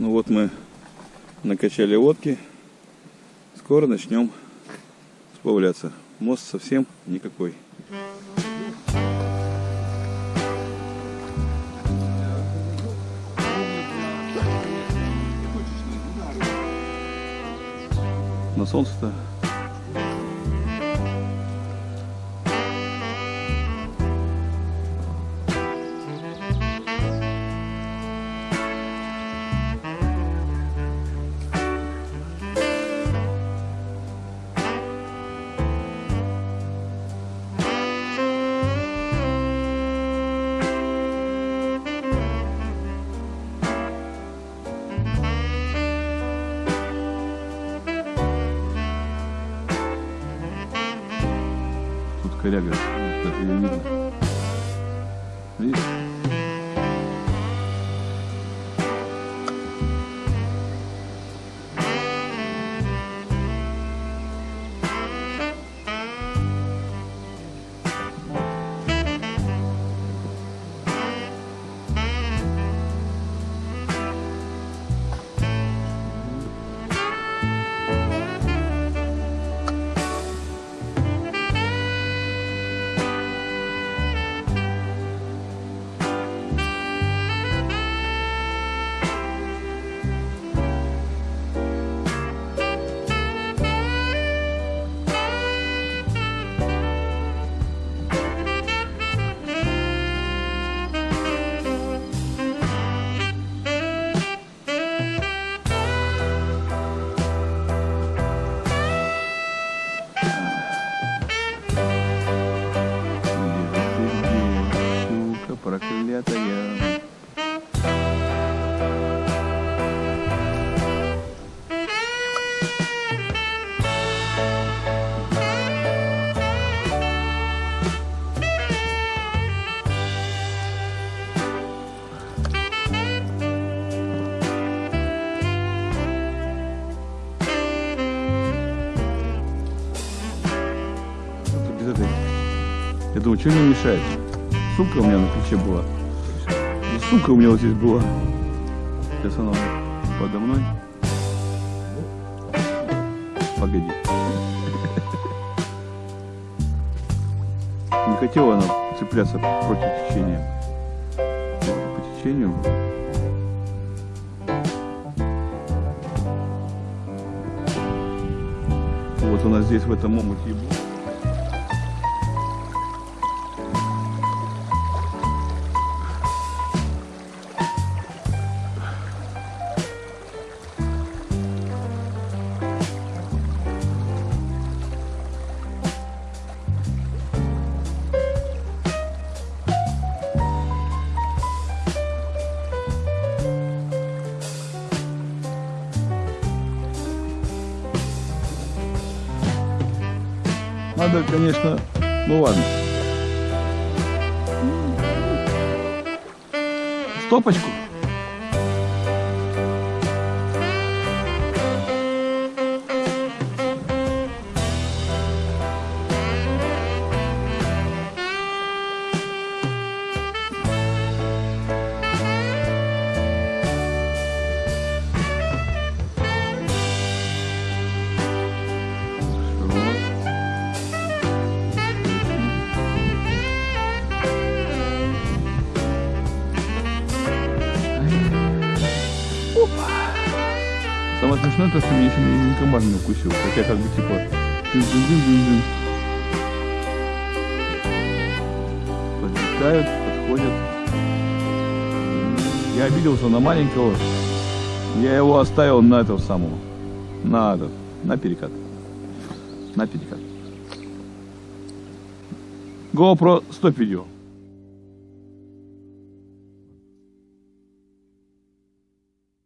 Ну вот мы накачали водки. Скоро начнем сплавляться. Мост совсем никакой. На солнце-то Тут коряга, даже ее видно. Видишь? Я думаю, что мне мешает? Сумка у меня на плече была. И сумка у меня вот здесь была. Сейчас она подо мной. Погоди. Не хотела она цепляться против течения. По течению. Вот у нас здесь в этом омуте и была. Надо, конечно, ну ладно. Стопочку. Самое смешное то, что меня еще ни, комар не укусил. Хотя как бы типа... Подлетают, подходят. Я обиделся на маленького. Я его оставил на этого самого. На этот. На перекат. На перекат. GoPro 100 видео.